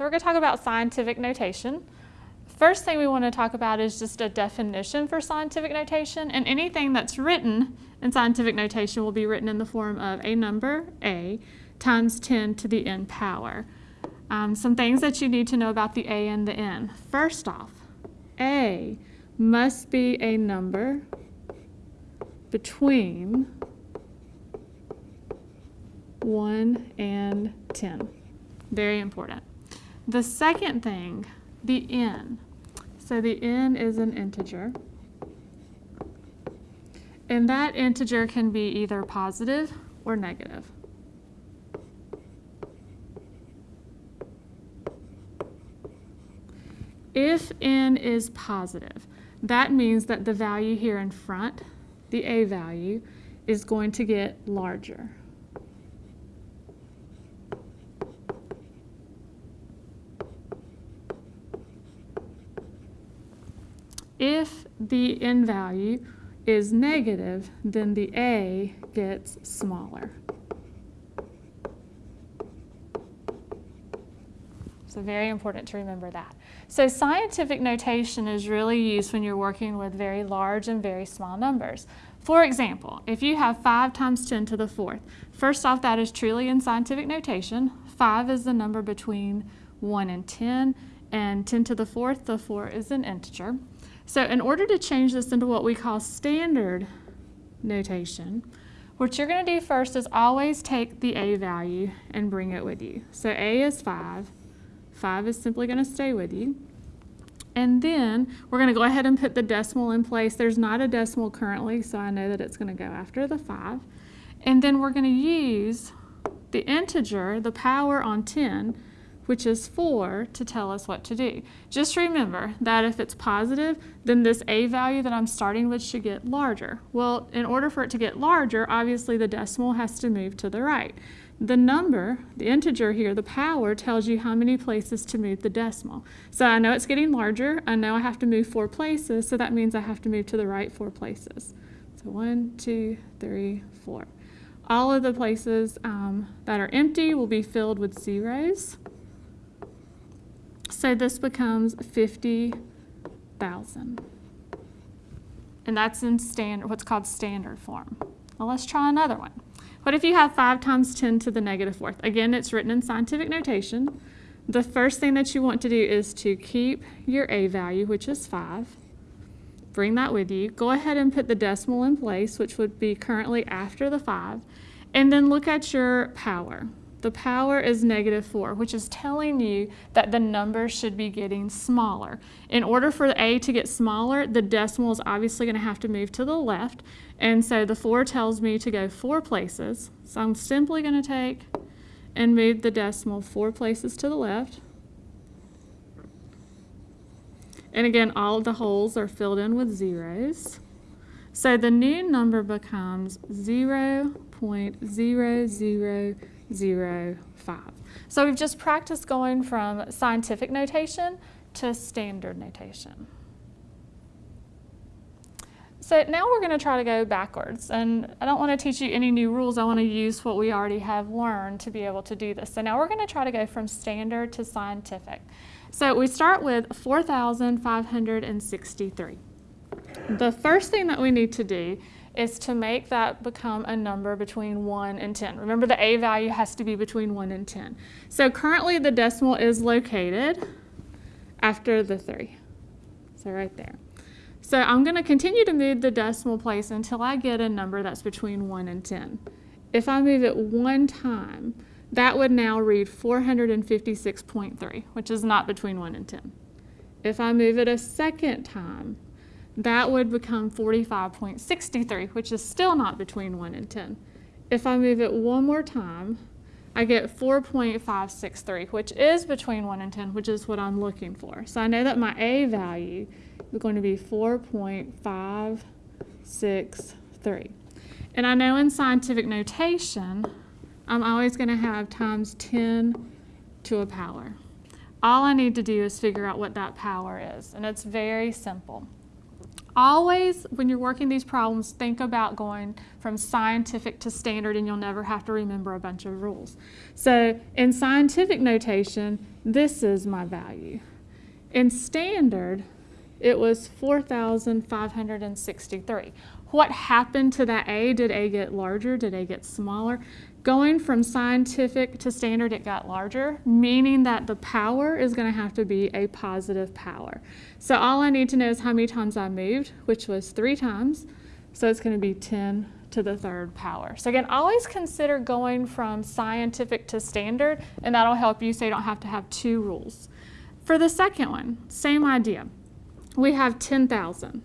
So we're going to talk about scientific notation. First thing we want to talk about is just a definition for scientific notation, and anything that's written in scientific notation will be written in the form of a number, a, times 10 to the n power. Um, some things that you need to know about the a and the n. First off, a must be a number between 1 and 10. Very important. The second thing, the n. So the n is an integer. And that integer can be either positive or negative. If n is positive, that means that the value here in front, the a value, is going to get larger. If the n value is negative, then the a gets smaller. So very important to remember that. So scientific notation is really used when you're working with very large and very small numbers. For example, if you have 5 times 10 to the fourth, first off that is truly in scientific notation. 5 is the number between 1 and 10, and 10 to the fourth, the 4 is an integer. So in order to change this into what we call standard notation, what you're going to do first is always take the a value and bring it with you. So a is 5, 5 is simply going to stay with you. And then we're going to go ahead and put the decimal in place. There's not a decimal currently, so I know that it's going to go after the 5. And then we're going to use the integer, the power on 10, which is 4, to tell us what to do. Just remember that if it's positive, then this a value that I'm starting with should get larger. Well, in order for it to get larger, obviously the decimal has to move to the right. The number, the integer here, the power, tells you how many places to move the decimal. So I know it's getting larger. I know I have to move four places, so that means I have to move to the right four places. So one, two, three, four. All of the places um, that are empty will be filled with zeros. So this becomes 50,000. And that's in standard, what's called standard form. Well, let's try another one. What if you have 5 times 10 to the negative fourth? Again, it's written in scientific notation. The first thing that you want to do is to keep your a value, which is 5. Bring that with you. Go ahead and put the decimal in place, which would be currently after the 5. And then look at your power the power is negative 4, which is telling you that the number should be getting smaller. In order for a to get smaller, the decimal is obviously going to have to move to the left. And so the 4 tells me to go four places. So I'm simply going to take and move the decimal four places to the left. And again, all of the holes are filled in with zeros. So the new number becomes 0 0.000 zero, five. So we've just practiced going from scientific notation to standard notation. So now we're going to try to go backwards. And I don't want to teach you any new rules. I want to use what we already have learned to be able to do this. So now we're going to try to go from standard to scientific. So we start with 4,563. The first thing that we need to do is to make that become a number between 1 and 10. Remember the a value has to be between 1 and 10. So currently the decimal is located after the 3. So right there. So I'm going to continue to move the decimal place until I get a number that's between 1 and 10. If I move it one time, that would now read 456.3, which is not between 1 and 10. If I move it a second time, that would become 45.63, which is still not between 1 and 10. If I move it one more time, I get 4.563, which is between 1 and 10, which is what I'm looking for. So I know that my A value is going to be 4.563. And I know in scientific notation, I'm always going to have times 10 to a power. All I need to do is figure out what that power is, and it's very simple. Always, when you're working these problems, think about going from scientific to standard and you'll never have to remember a bunch of rules. So in scientific notation, this is my value. In standard, it was 4,563. What happened to that A? Did A get larger? Did A get smaller? Going from scientific to standard, it got larger, meaning that the power is going to have to be a positive power. So all I need to know is how many times I moved, which was three times. So it's going to be 10 to the third power. So again, always consider going from scientific to standard, and that'll help you so you don't have to have two rules. For the second one, same idea. We have 10,000.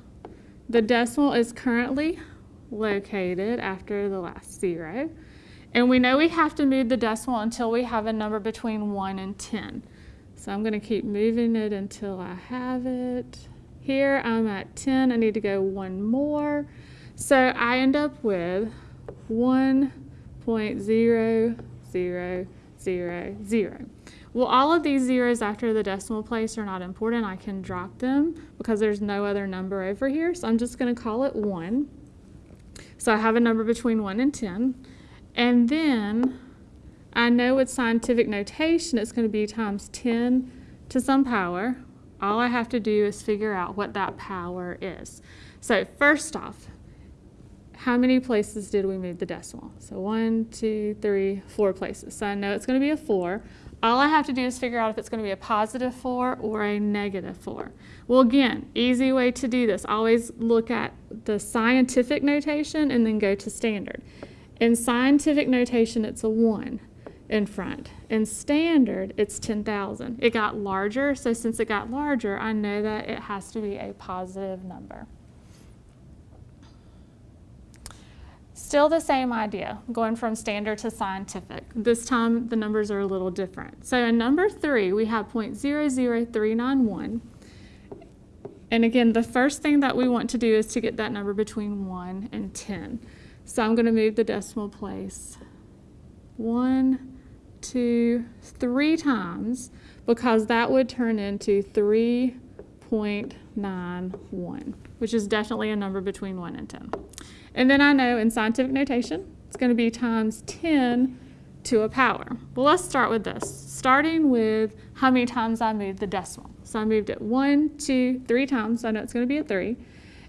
The decimal is currently located after the last zero. And we know we have to move the decimal until we have a number between 1 and 10. So I'm going to keep moving it until I have it. Here I'm at 10. I need to go one more. So I end up with 1.0000. Well, all of these zeros after the decimal place are not important. I can drop them because there's no other number over here. So I'm just going to call it 1. So I have a number between 1 and 10. And then I know with scientific notation it's going to be times 10 to some power. All I have to do is figure out what that power is. So first off, how many places did we move the decimal? So one, two, three, four places. So I know it's going to be a 4. All I have to do is figure out if it's going to be a positive 4 or a negative 4. Well, again, easy way to do this. Always look at the scientific notation and then go to standard. In scientific notation, it's a 1 in front. In standard, it's 10,000. It got larger, so since it got larger, I know that it has to be a positive number. Still the same idea, going from standard to scientific. This time the numbers are a little different. So in number three, we have 0.00391. And again, the first thing that we want to do is to get that number between 1 and 10. So I'm going to move the decimal place one, two, three times because that would turn into 3.91, which is definitely a number between 1 and 10. And then I know in scientific notation, it's going to be times 10 to a power. Well, let's start with this, starting with how many times I moved the decimal. So I moved it one, two, three times, so I know it's going to be a 3.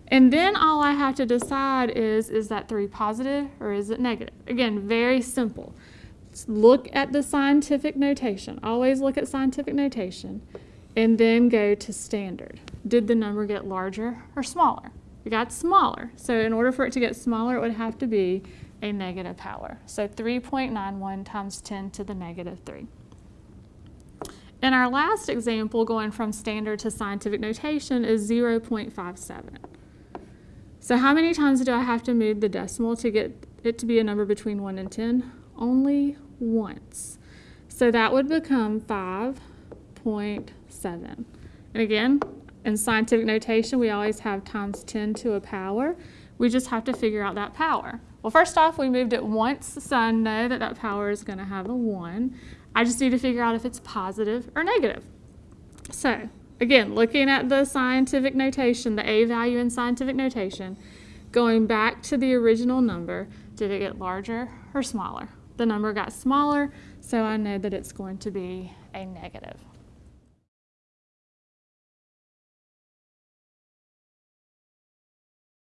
And then all I have to decide is, is that 3 positive or is it negative? Again, very simple. Look at the scientific notation. Always look at scientific notation and then go to standard. Did the number get larger or smaller? It got smaller. So in order for it to get smaller, it would have to be a negative power. So 3.91 times 10 to the negative 3. In our last example, going from standard to scientific notation is 0.57. So how many times do I have to move the decimal to get it to be a number between 1 and 10? Only once. So that would become 5.7. And again, in scientific notation, we always have times 10 to a power. We just have to figure out that power. Well, first off, we moved it once, so I know that that power is going to have a 1. I just need to figure out if it's positive or negative. So again, looking at the scientific notation, the A value in scientific notation, going back to the original number, did it get larger or smaller? The number got smaller, so I know that it's going to be a negative.